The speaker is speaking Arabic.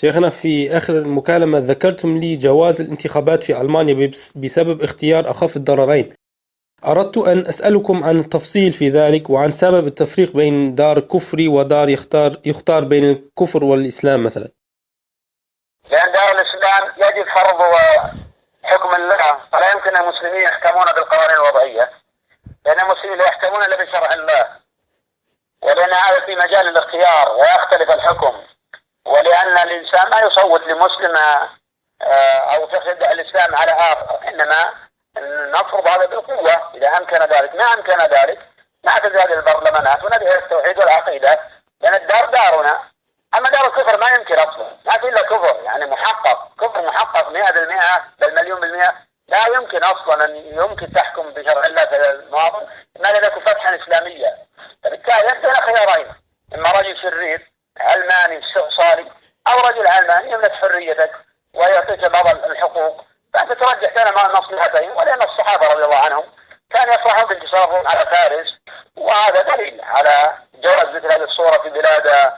شيخنا في آخر المكالمة ذكرتم لي جواز الانتخابات في ألمانيا بس- بسبب اختيار أخف الضررين أردت أن أسألكم عن التفصيل في ذلك وعن سبب التفريق بين دار كفري ودار يختار يختار بين الكفر والإسلام مثلا. لأن دار الإسلام يجب فرض حكم الله ولا يمكن المسلمين يحكمون بالقوانين الوضعية. لأن المسلمين لا يحكمون إلا بشرع الله. ولأن هذا في مجال الاختيار ويختلف الحكم. الإنسان ما يصوت لمسلم آه، أو تفسد الإسلام على آخر إنما نفرض هذا بالقوة. إذا أمكن ذلك ما أمكن ذلك ما تزال البرلمانات ونبي التوحيد والعقيدة. لأن الدار دارنا أما دار الكفر ما يمكن أصلا ما في إلا كفر يعني محقق. كفر محقق 100% بل مليون بالمئة. لا يمكن أصلا أن يمكن تحكم بشرع الله المواطن ما يكن فتحا إسلاميا. فبالتالي أنت هنا خيارين. إما رجل شرير علماني استعصاري أو رجل علماني يملك حريتك ويعطيك بعض الحقوق. فأنت ترجح بين المصلحتين ولأن الصحابة رضي الله عنهم كانوا يفرحون بانتصارهم على فارس وهذا دليل على جواز مثل هذه الصورة في بلاد